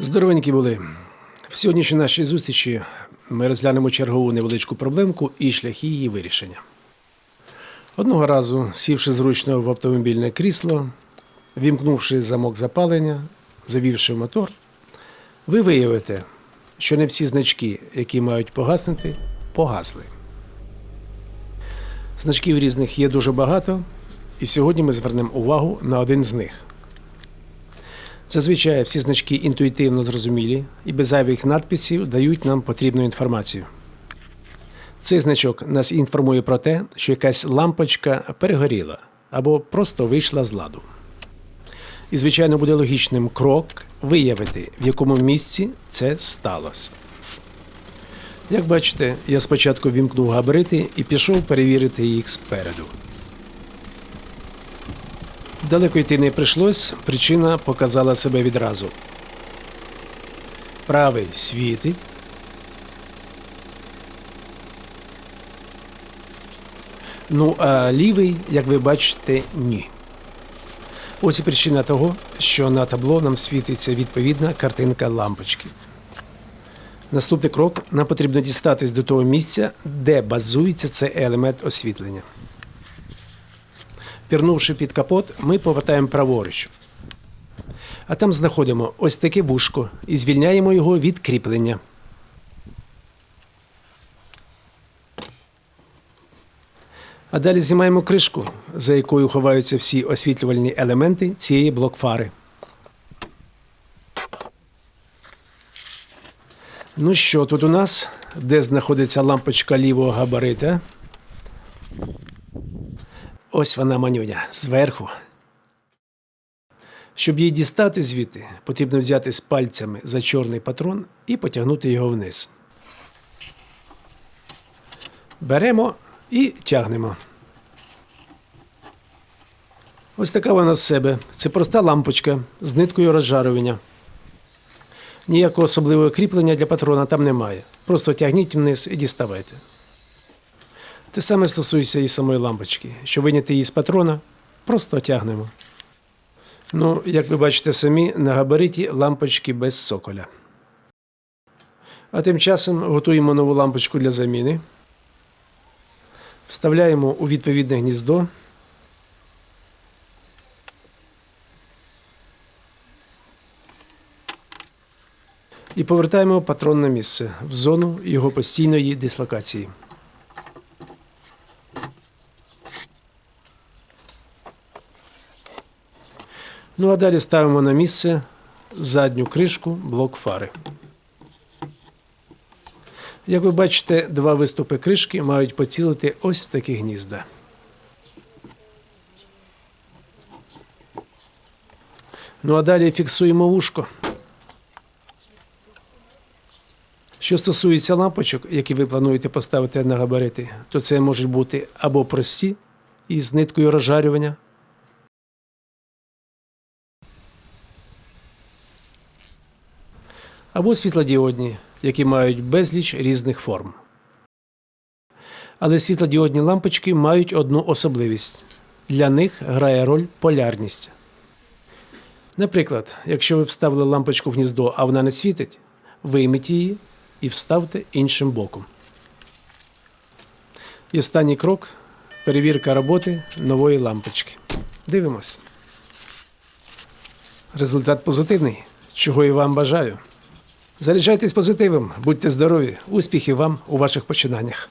Здоровенькі були. В сьогоднішній нашій зустрічі ми розглянемо чергову невеличку проблемку і шляхи її вирішення. Одного разу, сівши зручно в автомобільне крісло, вімкнувши замок запалення, завівши мотор, ви виявите, що не всі значки, які мають погаснути, погасли. Значків різних є дуже багато, і сьогодні ми звернемо увагу на один з них. Зазвичай всі значки інтуїтивно зрозумілі і без зайвих надписів дають нам потрібну інформацію. Цей значок нас інформує про те, що якась лампочка перегоріла або просто вийшла з ладу. І, звичайно, буде логічним крок виявити, в якому місці це сталося. Як бачите, я спочатку вімкнув габарити і пішов перевірити їх спереду. Далеко йти не прийшлось, причина показала себе відразу. Правий світить. Ну, а лівий, як ви бачите, ні. Ось і причина того, що на табло нам світиться відповідна картинка лампочки. Наступний крок нам потрібно дістатись до того місця, де базується цей елемент освітлення. Пірнувши під капот, ми повертаємо праворуч. А там знаходимо ось таке вушко і звільняємо його від кріплення. А далі знімаємо кришку, за якою ховаються всі освітлювальні елементи цієї блокфари. Ну що тут у нас? Де знаходиться лампочка лівого габарита? Ось вона манюня зверху. Щоб її дістати звідти, потрібно взяти з пальцями за чорний патрон і потягнути його вниз. Беремо і тягнемо. Ось така вона з себе. Це проста лампочка з ниткою розжарювання. Ніякого особливого кріплення для патрона там немає. Просто тягніть вниз і діставайте. Те саме стосується і самої лампочки. Щоб виняти її з патрона, просто тягнемо. Ну, як ви бачите самі, на габариті лампочки без соколя. А тим часом готуємо нову лампочку для заміни. Вставляємо у відповідне гніздо. І повертаємо патрон на місце в зону його постійної дислокації. Ну а далі ставимо на місце задню кришку блок фари. Як ви бачите, два виступи кришки мають поцілити ось в такі гнізда. Ну а далі фіксуємо вушко. Що стосується лампочок, які ви плануєте поставити на габарити, то це можуть бути або прості із ниткою розжарювання, або світлодіодні, які мають безліч різних форм. Але світлодіодні лампочки мають одну особливість для них грає роль полярність. Наприклад, якщо ви вставили лампочку в гніздо, а вона не світить, вийміть її і вставте іншим боком. І останній крок перевірка роботи нової лампочки. Дивимось. Результат позитивний, чого і вам бажаю. Заряджайтесь позитивом, будьте здорові, успіхів вам у ваших починаннях.